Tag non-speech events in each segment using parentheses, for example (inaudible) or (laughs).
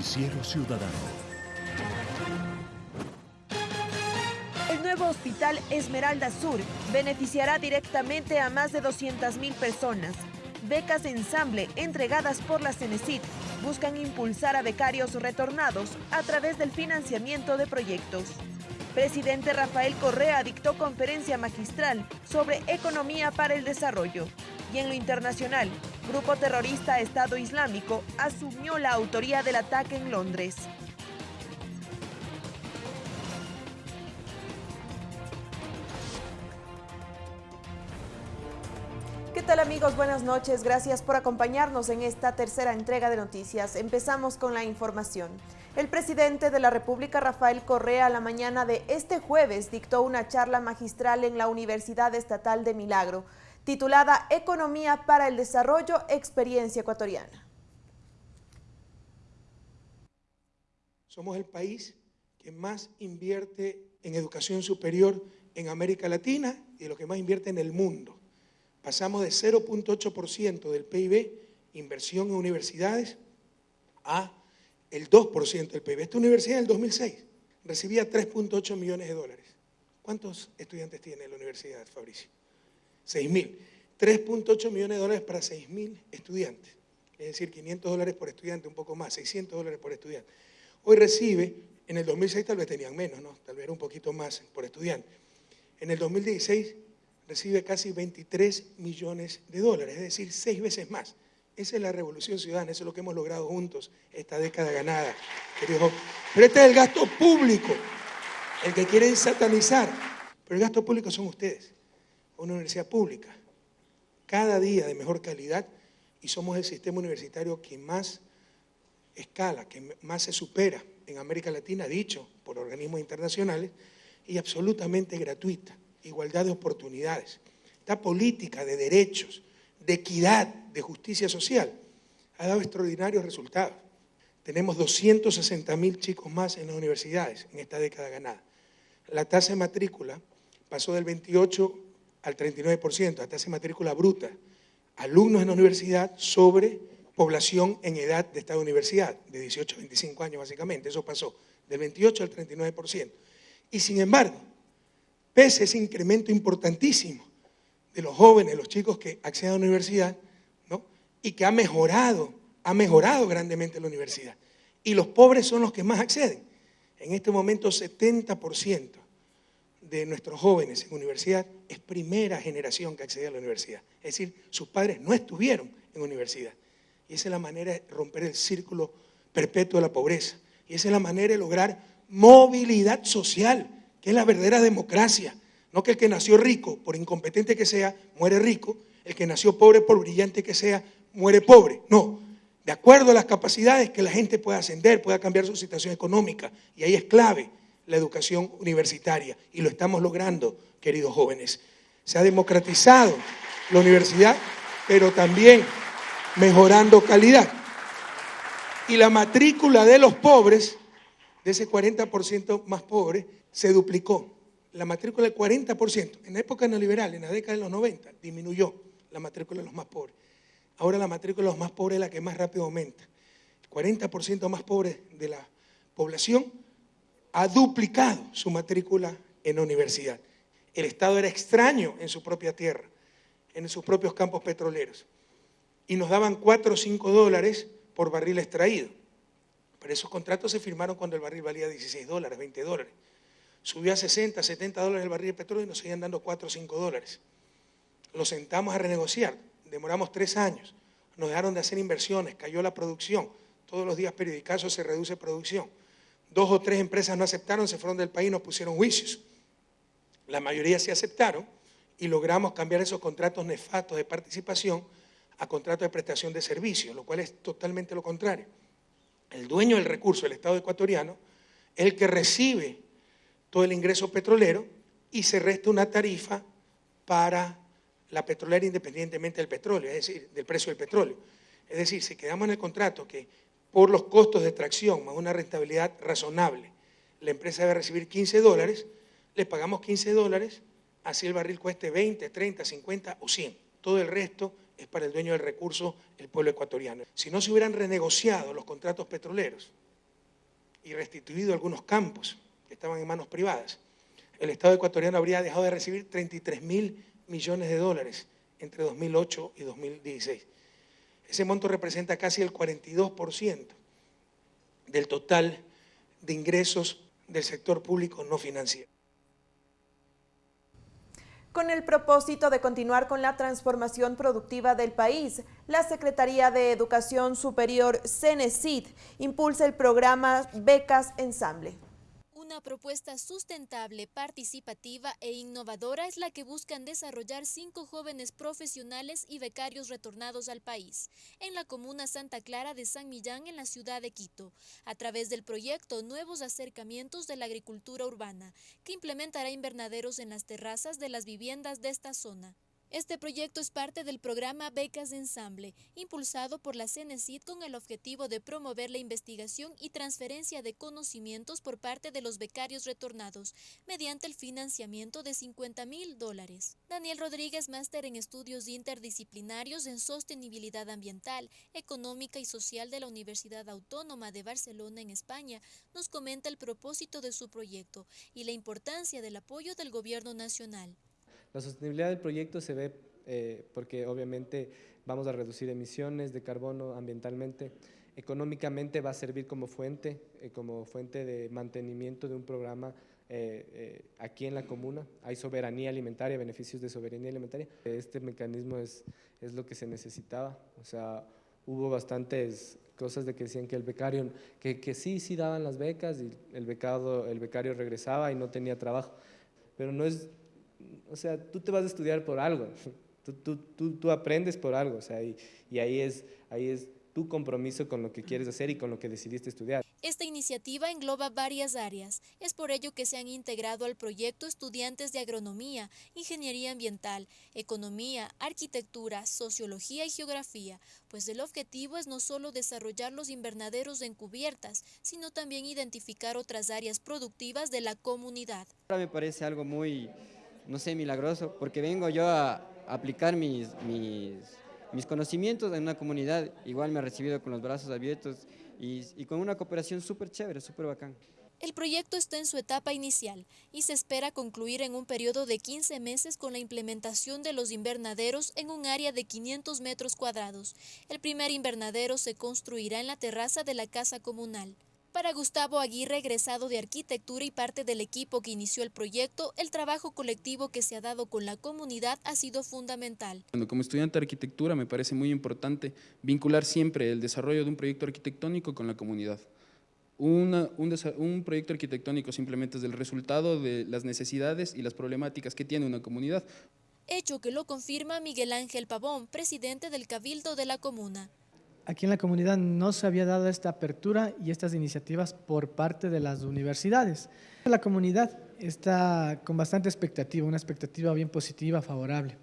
Noticiero Ciudadano. El nuevo hospital Esmeralda Sur beneficiará directamente a más de 200.000 personas. Becas de ensamble entregadas por la Cenecit buscan impulsar a becarios retornados a través del financiamiento de proyectos. Presidente Rafael Correa dictó conferencia magistral sobre economía para el desarrollo. Y en lo internacional, grupo terrorista Estado Islámico asumió la autoría del ataque en Londres. ¿Qué tal amigos? Buenas noches. Gracias por acompañarnos en esta tercera entrega de noticias. Empezamos con la información. El presidente de la República, Rafael Correa, a la mañana de este jueves dictó una charla magistral en la Universidad Estatal de Milagro, titulada Economía para el Desarrollo, Experiencia Ecuatoriana. Somos el país que más invierte en educación superior en América Latina y lo que más invierte en el mundo. Pasamos de 0.8% del PIB, inversión en universidades, a el 2% del PIB. Esta universidad en el 2006 recibía 3.8 millones de dólares. ¿Cuántos estudiantes tiene la universidad, Fabricio? 6.000. 3.8 millones de dólares para 6.000 estudiantes. Es decir, 500 dólares por estudiante, un poco más, 600 dólares por estudiante. Hoy recibe, en el 2006 tal vez tenían menos, ¿no? tal vez era un poquito más por estudiante. En el 2016 recibe casi 23 millones de dólares, es decir, seis veces más. Esa es la revolución ciudadana, eso es lo que hemos logrado juntos esta década ganada, Pero este es el gasto público, el que quieren satanizar. Pero el gasto público son ustedes, una universidad pública, cada día de mejor calidad y somos el sistema universitario que más escala, que más se supera en América Latina, dicho por organismos internacionales, y absolutamente gratuita, igualdad de oportunidades. Esta política de derechos, de equidad, de justicia social, ha dado extraordinarios resultados. Tenemos 260 mil chicos más en las universidades en esta década ganada. La tasa de matrícula pasó del 28 al 39%, la tasa de matrícula bruta. Alumnos en la universidad sobre población en edad de esta universidad, de 18 a 25 años básicamente, eso pasó del 28 al 39%. Y sin embargo, pese a ese incremento importantísimo de los jóvenes, los chicos que acceden a la universidad, ¿no? y que ha mejorado, ha mejorado grandemente la universidad. Y los pobres son los que más acceden. En este momento 70% de nuestros jóvenes en universidad es primera generación que accede a la universidad. Es decir, sus padres no estuvieron en universidad. Y esa es la manera de romper el círculo perpetuo de la pobreza. Y esa es la manera de lograr movilidad social, que es la verdadera democracia. No que el que nació rico, por incompetente que sea, muere rico, el que nació pobre, por brillante que sea, muere pobre. No, de acuerdo a las capacidades que la gente pueda ascender, pueda cambiar su situación económica. Y ahí es clave la educación universitaria. Y lo estamos logrando, queridos jóvenes. Se ha democratizado la universidad, pero también mejorando calidad. Y la matrícula de los pobres, de ese 40% más pobre, se duplicó la matrícula del 40%. En la época neoliberal, en la década de los 90, disminuyó la matrícula de los más pobres. Ahora la matrícula de los más pobres es la que más rápido aumenta. El 40% más pobre de la población ha duplicado su matrícula en la universidad. El Estado era extraño en su propia tierra, en sus propios campos petroleros. Y nos daban 4 o 5 dólares por barril extraído. Pero esos contratos se firmaron cuando el barril valía 16 dólares, 20 dólares. Subió a 60, 70 dólares el barril de petróleo y nos seguían dando 4 o 5 dólares. Lo sentamos a renegociar, demoramos tres años, nos dejaron de hacer inversiones, cayó la producción, todos los días periodicazos se reduce producción. Dos o tres empresas no aceptaron, se fueron del país, nos pusieron juicios. La mayoría se aceptaron y logramos cambiar esos contratos nefastos de participación a contratos de prestación de servicios, lo cual es totalmente lo contrario. El dueño del recurso, el Estado ecuatoriano, es el que recibe todo el ingreso petrolero y se resta una tarifa para la petrolera independientemente del petróleo, es decir, del precio del petróleo. Es decir, si quedamos en el contrato que por los costos de extracción más una rentabilidad razonable, la empresa debe recibir 15 dólares, le pagamos 15 dólares, así el barril cueste 20, 30, 50 o 100. Todo el resto es para el dueño del recurso, el pueblo ecuatoriano. Si no se hubieran renegociado los contratos petroleros, y restituido algunos campos que estaban en manos privadas, el Estado ecuatoriano habría dejado de recibir 33 mil millones de dólares entre 2008 y 2016. Ese monto representa casi el 42% del total de ingresos del sector público no financiero. Con el propósito de continuar con la transformación productiva del país, la Secretaría de Educación Superior, CENESID, impulsa el programa Becas Ensamble. Una propuesta sustentable, participativa e innovadora es la que buscan desarrollar cinco jóvenes profesionales y becarios retornados al país, en la comuna Santa Clara de San Millán, en la ciudad de Quito, a través del proyecto Nuevos Acercamientos de la Agricultura Urbana, que implementará invernaderos en las terrazas de las viviendas de esta zona. Este proyecto es parte del programa Becas de Ensamble, impulsado por la CENESID con el objetivo de promover la investigación y transferencia de conocimientos por parte de los becarios retornados, mediante el financiamiento de 50 mil dólares. Daniel Rodríguez, máster en estudios interdisciplinarios en sostenibilidad ambiental, económica y social de la Universidad Autónoma de Barcelona en España, nos comenta el propósito de su proyecto y la importancia del apoyo del gobierno nacional. La sostenibilidad del proyecto se ve eh, porque obviamente vamos a reducir emisiones de carbono ambientalmente, económicamente va a servir como fuente, eh, como fuente de mantenimiento de un programa eh, aquí en la comuna. Hay soberanía alimentaria, beneficios de soberanía alimentaria. Este mecanismo es, es lo que se necesitaba, o sea, hubo bastantes cosas de que decían que el becario, que, que sí, sí daban las becas y el, becado, el becario regresaba y no tenía trabajo, pero no es o sea, tú te vas a estudiar por algo, (laughs) tú, aprendes por algo, o sea, y, ahí, es, ahí es tu compromiso con lo que quieres hacer y con lo que decidiste estudiar. Esta iniciativa engloba varias áreas. Es por ello que se han integrado al proyecto estudiantes de agronomía, ingeniería ambiental, economía, arquitectura, sociología y geografía, pues el objetivo es no solo desarrollar los invernaderos en cubiertas, sino también identificar otras áreas productivas de la comunidad. Me parece algo muy no sé, milagroso, porque vengo yo a aplicar mis, mis, mis conocimientos en una comunidad, igual me ha recibido con los brazos abiertos y, y con una cooperación súper chévere, súper bacán. El proyecto está en su etapa inicial y se espera concluir en un periodo de 15 meses con la implementación de los invernaderos en un área de 500 metros cuadrados. El primer invernadero se construirá en la terraza de la casa comunal. Para Gustavo Aguirre, egresado de arquitectura y parte del equipo que inició el proyecto, el trabajo colectivo que se ha dado con la comunidad ha sido fundamental. Como estudiante de arquitectura me parece muy importante vincular siempre el desarrollo de un proyecto arquitectónico con la comunidad. un, un, proyecto arquitectónico simplemente es el resultado de las necesidades y las problemáticas que tiene una comunidad. Hecho que lo confirma Miguel Ángel Pavón, presidente del Cabildo de la Comuna aquí en la comunidad no se había dado esta apertura y estas iniciativas por parte de las universidades. La comunidad está con bastante expectativa, una expectativa bien positiva, favorable.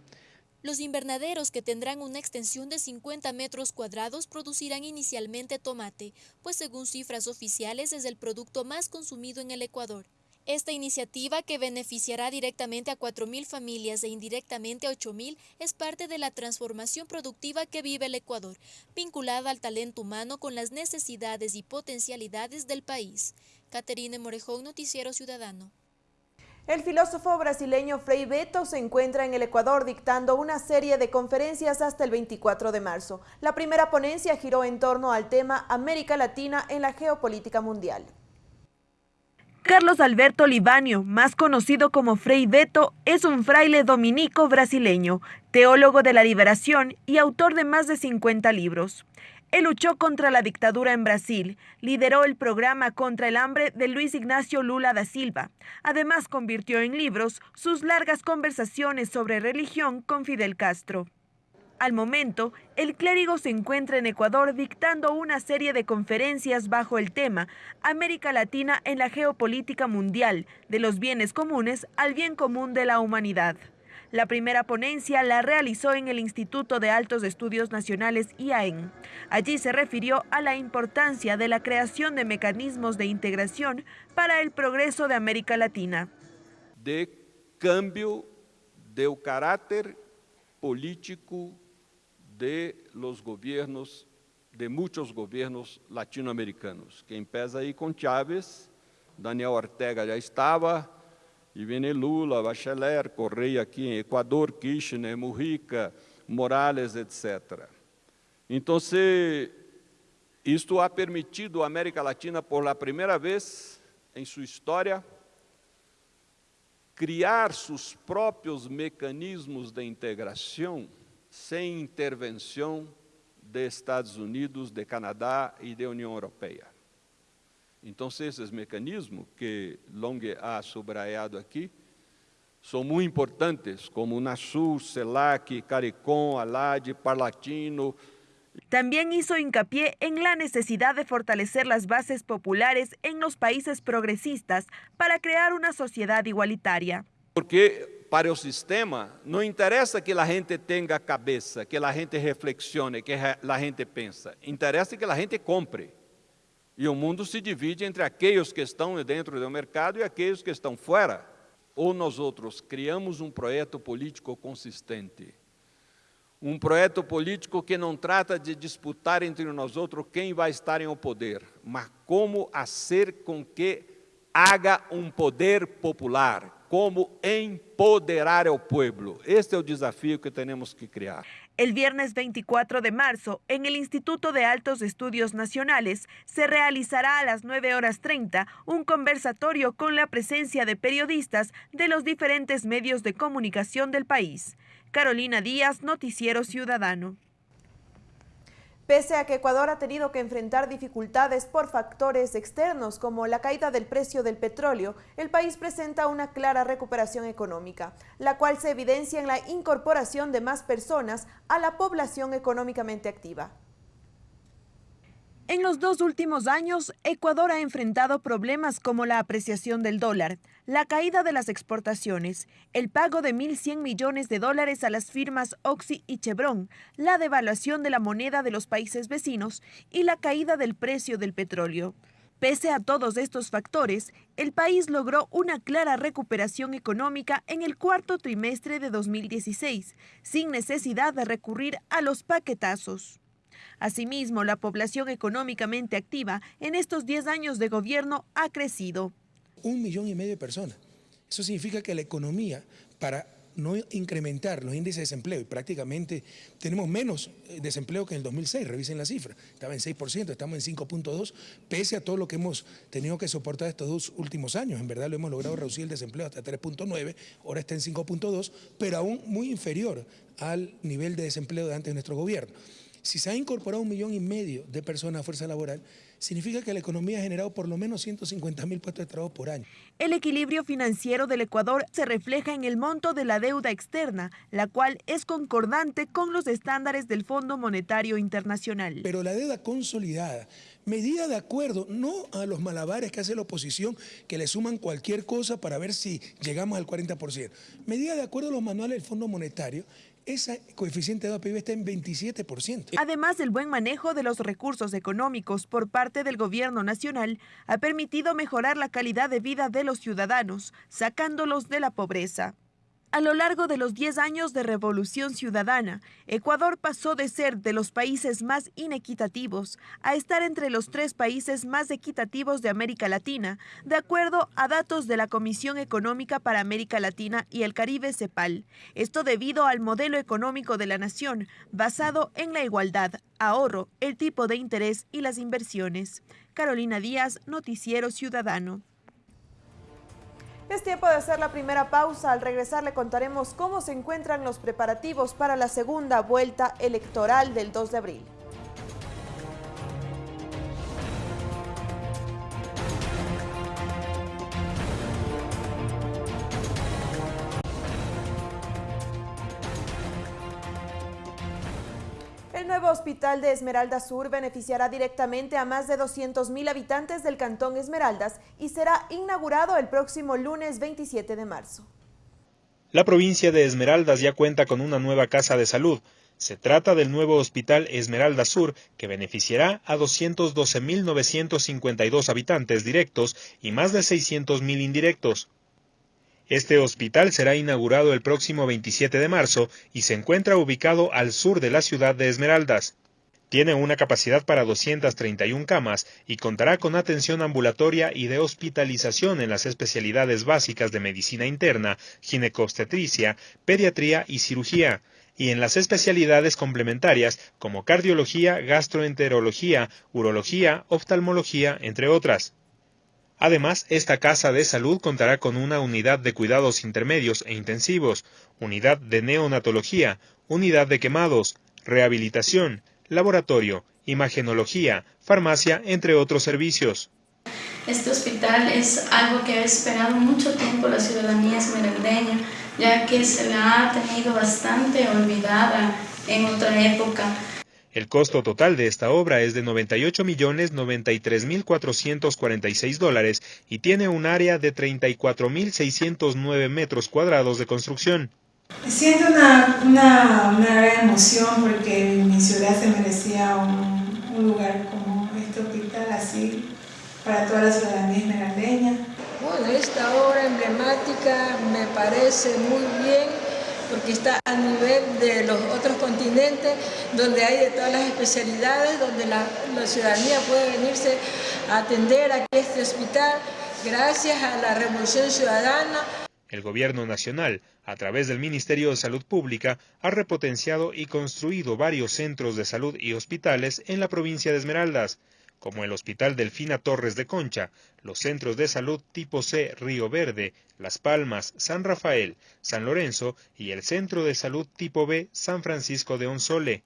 Los invernaderos que tendrán una extensión de 50 metros cuadrados producirán inicialmente tomate, pues según cifras oficiales es el producto más consumido en el Ecuador. Esta iniciativa, que beneficiará directamente a 4.000 familias e indirectamente a 8.000, es parte de la transformación productiva que vive el Ecuador, vinculada al talento humano con las necesidades y potencialidades del país. Caterine Morejón, Noticiero Ciudadano. El filósofo brasileño Frei Beto se encuentra en el Ecuador dictando una serie de conferencias hasta el 24 de marzo. La primera ponencia giró en torno al tema América Latina en la geopolítica mundial. Carlos Alberto Libanio, más conocido como Frei Beto, es un fraile dominico brasileño, teólogo de la liberación y autor de más de 50 libros. Él luchó contra la dictadura en Brasil, lideró el programa contra el hambre de Luis Ignacio Lula da Silva. Además, convirtió en libros sus largas conversaciones sobre religión con Fidel Castro. Al momento, el clérigo se encuentra en Ecuador dictando una serie de conferencias bajo el tema América Latina en la geopolítica mundial, de los bienes comunes al bien común de la humanidad. La primera ponencia la realizó en el Instituto de Altos Estudios Nacionales IAEN. Allí se refirió a la importancia de la creación de mecanismos de integración para el progreso de América Latina. De cambio de carácter político de los gobiernos de muitos governos latino-americanos. Quem pesa aí com Chávez, Daniel Ortega já estava, e vem Lula, Bachelet, Correia aqui em Equador, Kirchner, Mujica, Morales, etc. Então, isto ha permitido à América Latina, por primeira vez em sua história, criar seus próprios mecanismos de integração sem intervenção de Estados Unidos, de Canadá e da União Europeia. Então, esses mecanismos que Long ha subrayado aqui são muito importantes, como UNASUR, CELAC, CARICOM, ALAD, Parlatino. También hizo hincapié en la necesidad de fortalecer las bases populares en los países progresistas para crear una sociedad igualitaria. Porque para o sistema, não interessa que a gente tenha cabeça, que a gente reflexione, que a gente pensa. Interessa que a gente compre. E o mundo se divide entre aqueles que estão dentro do mercado e aqueles que estão fora. Ou nós outros criamos um projeto político consistente. Um projeto político que não trata de disputar entre nós outros quem vai estar em o poder, mas como fazer com que haga um poder popular, como empoderar al pueblo. Este es el desafío que tenemos que crear. El viernes 24 de marzo, en el Instituto de Altos Estudios Nacionales, se realizará a las 9 horas 30 un conversatorio con la presencia de periodistas de los diferentes medios de comunicación del país. Carolina Díaz, Noticiero Ciudadano. Pese a que Ecuador ha tenido que enfrentar dificultades por factores externos como la caída del precio del petróleo, el país presenta una clara recuperación económica, la cual se evidencia en la incorporación de más personas a la población económicamente activa. En los dos últimos años, Ecuador ha enfrentado problemas como la apreciación del dólar, la caída de las exportaciones, el pago de 1.100 millones de dólares a las firmas Oxy y Chevron, la devaluación de la moneda de los países vecinos y la caída del precio del petróleo. Pese a todos estos factores, el país logró una clara recuperación económica en el cuarto trimestre de 2016, sin necesidad de recurrir a los paquetazos. Asimismo, la población económicamente activa en estos 10 años de gobierno ha crecido. Un millón y medio de personas. Eso significa que la economía, para no incrementar los índices de desempleo, y prácticamente tenemos menos eh, desempleo que en el 2006, revisen la cifra, estaba en 6%, estamos en 5.2%, pese a todo lo que hemos tenido que soportar estos dos últimos años, en verdad lo hemos logrado reducir el desempleo hasta 3.9%, ahora está en 5.2%, pero aún muy inferior al nivel de desempleo de antes de nuestro gobierno. Si se ha incorporado un millón y medio de personas a fuerza laboral, significa que la economía ha generado por lo menos 150 mil puestos de trabajo por año. El equilibrio financiero del Ecuador se refleja en el monto de la deuda externa, la cual es concordante con los estándares del Fondo Monetario Internacional. Pero la deuda consolidada, medida de acuerdo, no a los malabares que hace la oposición, que le suman cualquier cosa para ver si llegamos al 40%, medida de acuerdo a los manuales del Fondo Monetario, ese coeficiente de PIB está en 27%. Además, el buen manejo de los recursos económicos por parte del gobierno nacional ha permitido mejorar la calidad de vida de los ciudadanos, sacándolos de la pobreza. A lo largo de los 10 años de revolución ciudadana, Ecuador pasó de ser de los países más inequitativos a estar entre los tres países más equitativos de América Latina, de acuerdo a datos de la Comisión Económica para América Latina y el Caribe CEPAL. Esto debido al modelo económico de la nación, basado en la igualdad, ahorro, el tipo de interés y las inversiones. Carolina Díaz, Noticiero Ciudadano. Es tiempo de hacer la primera pausa. Al regresar le contaremos cómo se encuentran los preparativos para la segunda vuelta electoral del 2 de abril. Nuevo hospital de Esmeralda Sur beneficiará directamente a más de 200.000 habitantes del cantón Esmeraldas y será inaugurado el próximo lunes 27 de marzo. La provincia de Esmeraldas ya cuenta con una nueva casa de salud. Se trata del nuevo hospital Esmeralda Sur, que beneficiará a 212.952 habitantes directos y más de 600.000 indirectos. Este hospital será inaugurado el próximo 27 de marzo y se encuentra ubicado al sur de la ciudad de Esmeraldas. Tiene una capacidad para 231 camas y contará con atención ambulatoria y de hospitalización en las especialidades básicas de medicina interna, ginecobstetricia, pediatría y cirugía, y en las especialidades complementarias como cardiología, gastroenterología, urología, oftalmología, entre otras. Además, esta casa de salud contará con una unidad de cuidados intermedios e intensivos, unidad de neonatología, unidad de quemados, rehabilitación, laboratorio, imagenología, farmacia, entre otros servicios. Este hospital es algo que ha esperado mucho tiempo la ciudadanía esmeraldeña, ya que se la ha tenido bastante olvidada en otra época. El costo total de esta obra es de 98.093.446 dólares y tiene un área de 34.609 metros cuadrados de construcción. Siento una, una, una, gran emoción porque mi ciudad se merecía un, un, lugar como este hospital así para toda la ciudadanía esmeraldeña. Bueno, esta obra emblemática me parece muy bien porque está a nivel de los otros continentes, donde hay de todas las especialidades, donde la, la ciudadanía puede venirse a atender aquí a este hospital gracias a la Revolución Ciudadana. El Gobierno Nacional, a través del Ministerio de Salud Pública, ha repotenciado y construido varios centros de salud y hospitales en la provincia de Esmeraldas, como el Hospital Delfina Torres de Concha, los centros de salud tipo C Río Verde, Las Palmas, San Rafael, San Lorenzo y el Centro de Salud tipo B San Francisco de Onsole.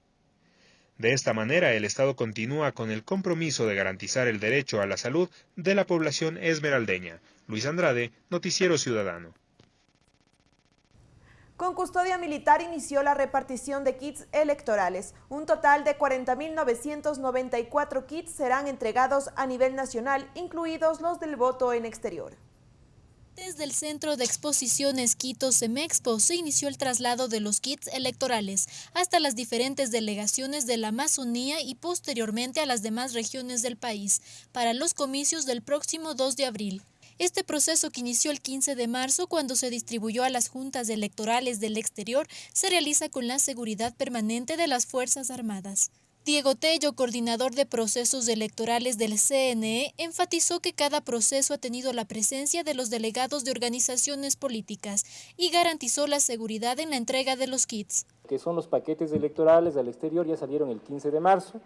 De esta manera, el Estado continúa con el compromiso de garantizar el derecho a la salud de la población esmeraldeña. Luis Andrade, Noticiero Ciudadano. Con custodia militar inició la repartición de kits electorales. Un total de 40.994 kits serán entregados a nivel nacional, incluidos los del voto en exterior. Desde el Centro de Exposiciones Quito Semexpo se inició el traslado de los kits electorales hasta las diferentes delegaciones de la Amazonía y posteriormente a las demás regiones del país para los comicios del próximo 2 de abril. Este proceso que inició el 15 de marzo cuando se distribuyó a las juntas electorales del exterior se realiza con la seguridad permanente de las Fuerzas Armadas. Diego Tello, coordinador de procesos electorales del CNE, enfatizó que cada proceso ha tenido la presencia de los delegados de organizaciones políticas y garantizó la seguridad en la entrega de los kits. Que son los paquetes electorales del exterior, ya salieron el 15 de marzo,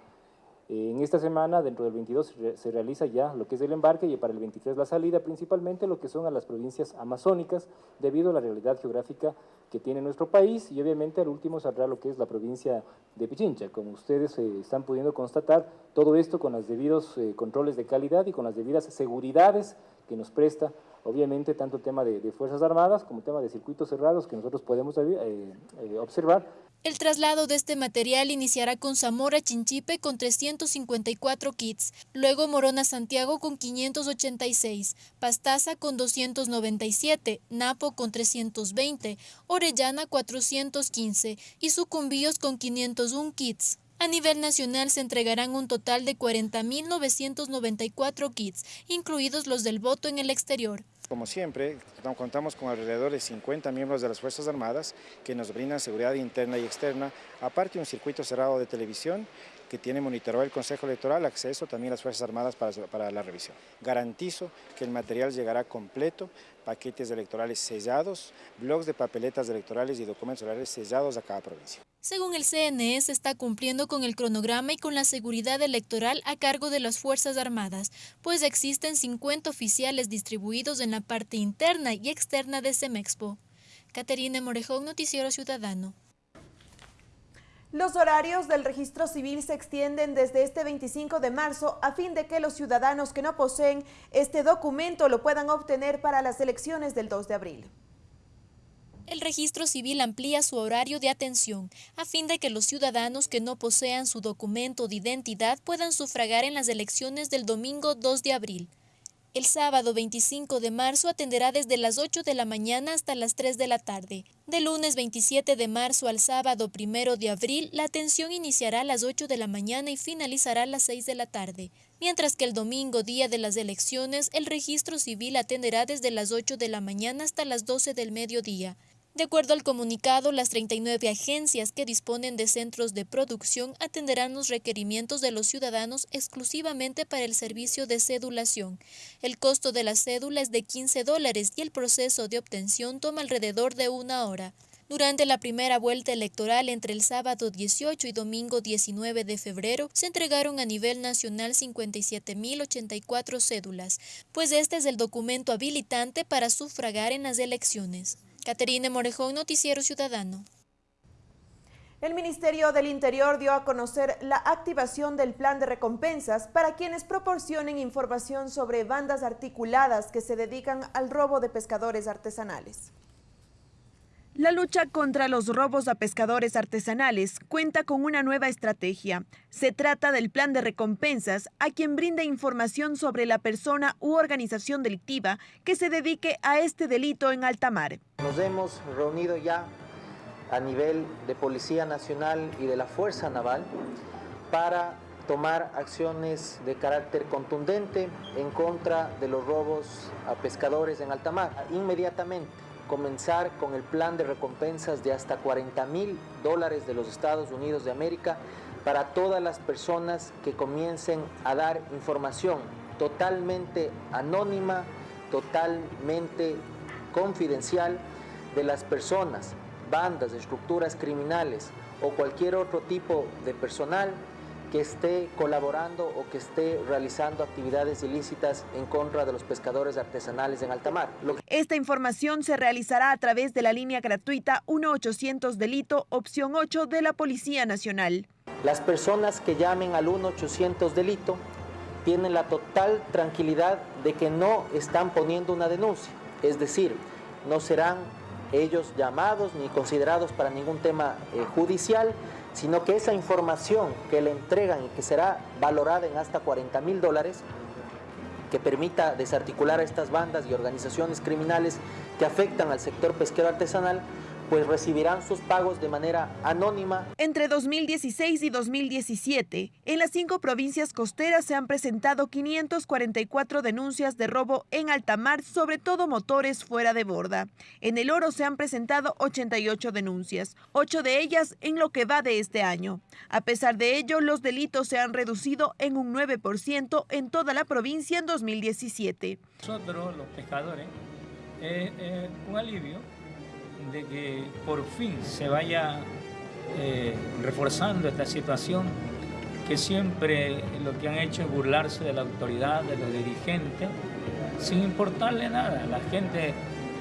en esta semana, dentro del 22, se realiza ya lo que es el embarque y para el 23 la salida, principalmente lo que son a las provincias amazónicas, debido a la realidad geográfica que tiene nuestro país y obviamente al último saldrá lo que es la provincia de Pichincha. Como ustedes eh, están pudiendo constatar, todo esto con los debidos eh, controles de calidad y con las debidas seguridades que nos presta obviamente tanto el tema de, Fuerzas Armadas como el tema de circuitos cerrados que nosotros podemos eh, observar. El traslado de este material iniciará con Zamora Chinchipe con 354 kits, luego Morona Santiago con 586, Pastaza con 297, Napo con 320, Orellana 415 y Sucumbíos con 501 kits. A nivel nacional se entregarán un total de 40.994 kits, incluidos los del voto en el exterior. Como siempre, contamos con alrededor de 50 miembros de las Fuerzas Armadas que nos brindan seguridad interna y externa, aparte un circuito cerrado de televisión que tiene monitorado el Consejo Electoral, acceso también a las Fuerzas Armadas para, para, la revisión. Garantizo que el material llegará completo, paquetes electorales sellados, blogs de papeletas electorales y documentos electorales sellados a cada provincia. Según el CNE, se está cumpliendo con el cronograma y con la seguridad electoral a cargo de las Fuerzas Armadas, pues existen 50 oficiales distribuidos en la parte interna y externa de Semexpo. Caterina Morejón, Noticiero Ciudadano. Los horarios del registro civil se extienden desde este 25 de marzo a fin de que los ciudadanos que no poseen este documento lo puedan obtener para las elecciones del 2 de abril. El registro civil amplía su horario de atención a fin de que los ciudadanos que no posean su documento de identidad puedan sufragar en las elecciones del domingo 2 de abril. El sábado 25 de marzo atenderá desde las 8 de la mañana hasta las 3 de la tarde. De lunes 27 de marzo al sábado 1 de abril, la atención iniciará a las 8 de la mañana y finalizará a las 6 de la tarde. Mientras que el domingo, día de las elecciones, el registro civil atenderá desde las 8 de la mañana hasta las 12 del mediodía. De acuerdo al comunicado, las 39 agencias que disponen de centros de producción atenderán los requerimientos de los ciudadanos exclusivamente para el servicio de cedulación. El costo de la cédula es de 15 dólares y el proceso de obtención toma alrededor de una hora. Durante la primera vuelta electoral entre el sábado 18 y domingo 19 de febrero, se entregaron a nivel nacional 57.084 cédulas, pues este es el documento habilitante para sufragar en las elecciones. Caterine Morejón, Noticiero Ciudadano. El Ministerio del Interior dio a conocer la activación del plan de recompensas para quienes proporcionen información sobre bandas articuladas que se dedican al robo de pescadores artesanales. La lucha contra los robos a pescadores artesanales cuenta con una nueva estrategia. Se trata del plan de recompensas a quien brinda información sobre la persona u organización delictiva que se dedique a este delito en alta mar. Nos hemos reunido ya a nivel de Policía Nacional y de la Fuerza Naval para tomar acciones de carácter contundente en contra de los robos a pescadores en alta mar. Inmediatamente comenzar con el plan de recompensas de hasta 40 mil dólares de los Estados Unidos de América para todas las personas que comiencen a dar información totalmente anónima, totalmente confidencial de las personas, bandas, estructuras criminales o cualquier otro tipo de personal que esté colaborando o que esté realizando actividades ilícitas en contra de los pescadores artesanales en alta mar. Esta información se realizará a través de la línea gratuita 1800 delito opción 8 de la Policía Nacional. Las personas que llamen al 1800 delito tienen la total tranquilidad de que no están poniendo una denuncia, es decir, no serán ellos llamados ni considerados para ningún tema eh, judicial, sino que esa información que le entregan y que será valorada en hasta 40 mil dólares, que permita desarticular a estas bandas y organizaciones criminales que afectan al sector pesquero artesanal, pues recibirán sus pagos de manera anónima. Entre 2016 y 2017, en las cinco provincias costeras se han presentado 544 denuncias de robo en alta mar, sobre todo motores fuera de borda. En el oro se han presentado 88 denuncias, ocho de ellas en lo que va de este año. A pesar de ello, los delitos se han reducido en un 9% en toda la provincia en 2017. Nosotros, los pescadores, es un alivio de que por fin se vaya eh, reforzando esta situación que siempre lo que han hecho es burlarse de la autoridad, de los dirigentes, sin importarle nada. La gente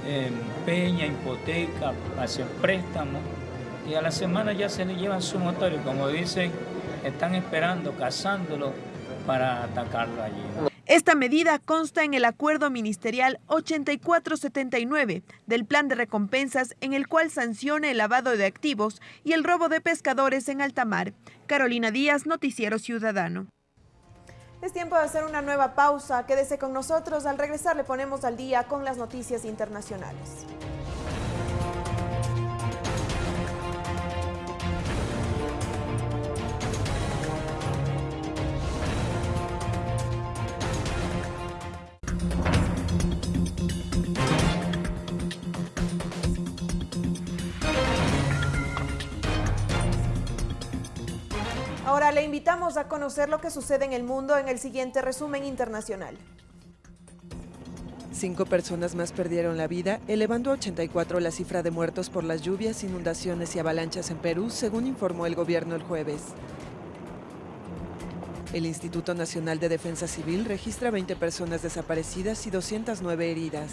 eh, hipoteca, hace préstamos y a la semana ya se le llevan su motor y como dicen, están esperando, cazándolo para atacarlo allí. Esta medida consta en el acuerdo ministerial 8479 del plan de recompensas en el cual sanciona el lavado de activos y el robo de pescadores en alta mar. Carolina Díaz, Noticiero Ciudadano. Es tiempo de hacer una nueva pausa. Quédese con nosotros. Al regresar le ponemos al día con las noticias internacionales. Invitamos a conocer lo que sucede en el mundo en el siguiente resumen internacional. Cinco personas más perdieron la vida, elevando a 84 la cifra de muertos por las lluvias, inundaciones y avalanchas en Perú, según informó el gobierno el jueves. El Instituto Nacional de Defensa Civil registra 20 personas desaparecidas y 209 heridas.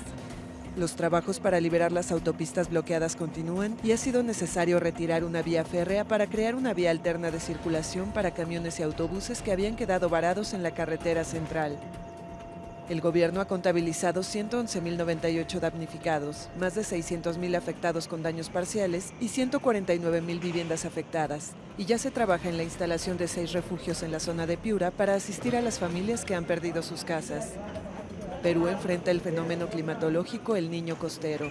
Los trabajos para liberar las autopistas bloqueadas continúan y ha sido necesario retirar una vía férrea para crear una vía alterna de circulación para camiones y autobuses que habían quedado varados en la carretera central. El gobierno ha contabilizado 111.098 damnificados, más de 600.000 afectados con daños parciales y 149.000 viviendas afectadas. Y ya se trabaja en la instalación de seis refugios en la zona de Piura para asistir a las familias que han perdido sus casas. Perú enfrenta el fenómeno climatológico El Niño Costero.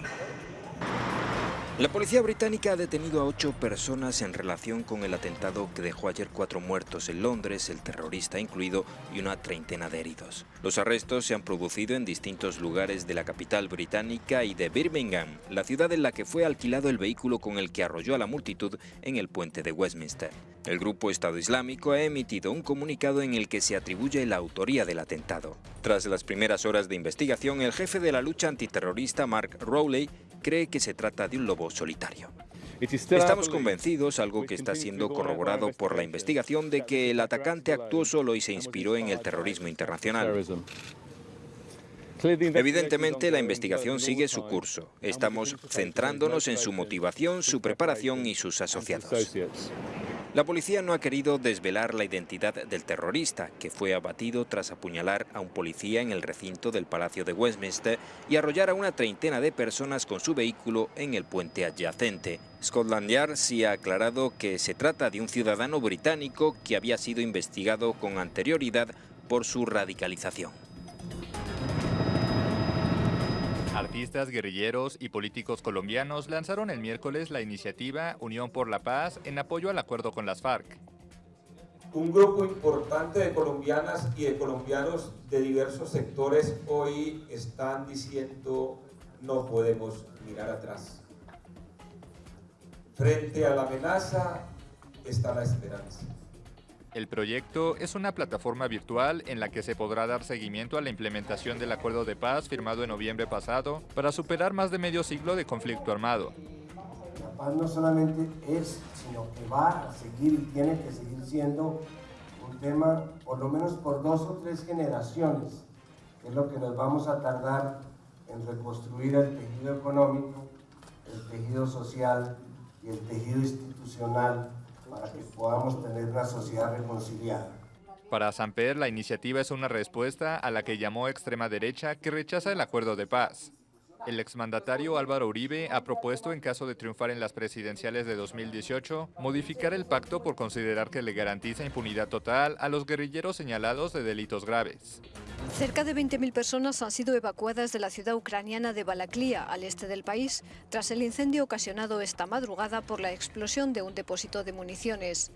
La policía británica ha detenido a ocho personas en relación con el atentado que dejó ayer cuatro muertos en Londres, el terrorista incluido, y una treintena de heridos. Los arrestos se han producido en distintos lugares de la capital británica y de Birmingham, la ciudad en la que fue alquilado el vehículo con el que arrolló a la multitud en el puente de Westminster. El grupo Estado Islámico ha emitido un comunicado en el que se atribuye la autoría del atentado. Tras las primeras horas de investigación, el jefe de la lucha antiterrorista, Mark Rowley, cree que se trata de un lobo solitario. Estamos convencidos, algo que está siendo corroborado por la investigación, de que el atacante actuó solo y se inspiró en el terrorismo internacional. Evidentemente, la investigación sigue su curso. Estamos centrándonos en su motivación, su preparación y sus asociados. La policía no ha querido desvelar la identidad del terrorista, que fue abatido tras apuñalar a un policía en el recinto del Palacio de Westminster y arrollar a una treintena de personas con su vehículo en el puente adyacente. Scotland Yard sí ha aclarado que se trata de un ciudadano británico que había sido investigado con anterioridad por su radicalización. Artistas, guerrilleros y políticos colombianos lanzaron el miércoles la iniciativa Unión por la Paz en apoyo al acuerdo con las FARC. Un grupo importante de colombianas y de colombianos de diversos sectores hoy están diciendo no podemos mirar atrás. Frente a la amenaza está la esperanza. El proyecto es una plataforma virtual en la que se podrá dar seguimiento a la implementación del acuerdo de paz firmado en noviembre pasado para superar más de medio siglo de conflicto armado. La paz no solamente es, sino que va a seguir y tiene que seguir siendo un tema por lo menos por dos o tres generaciones, que es lo que nos vamos a tardar en reconstruir el tejido económico, el tejido social y el tejido institucional para que podamos tener una sociedad reconciliada. Para Samper, la iniciativa es una respuesta a la que llamó extrema derecha que rechaza el acuerdo de paz. El exmandatario Álvaro Uribe ha propuesto, en caso de triunfar en las presidenciales de 2018, modificar el pacto por considerar que le garantiza impunidad total a los guerrilleros señalados de delitos graves. Cerca de 20.000 personas han sido evacuadas de la ciudad ucraniana de Balaklia, al este del país, tras el incendio ocasionado esta madrugada por la explosión de un depósito de municiones.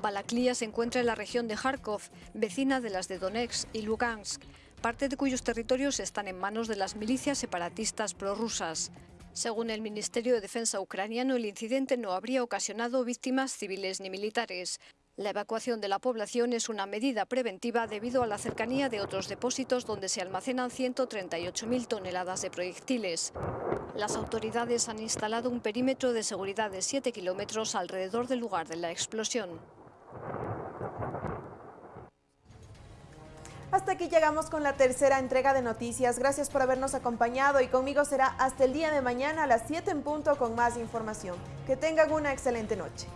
Balaklia se encuentra en la región de Kharkov, vecina de las de Donetsk y Lugansk, parte de cuyos territorios están en manos de las milicias separatistas prorrusas. Según el Ministerio de Defensa ucraniano, el incidente no habría ocasionado víctimas civiles ni militares. La evacuación de la población es una medida preventiva debido a la cercanía de otros depósitos donde se almacenan 138.000 toneladas de proyectiles. Las autoridades han instalado un perímetro de seguridad de 7 kilómetros alrededor del lugar de la explosión. Hasta aquí llegamos con la tercera entrega de noticias. Gracias por habernos acompañado y conmigo será hasta el día de mañana a las 7 en punto con más información. Que tengan una excelente noche.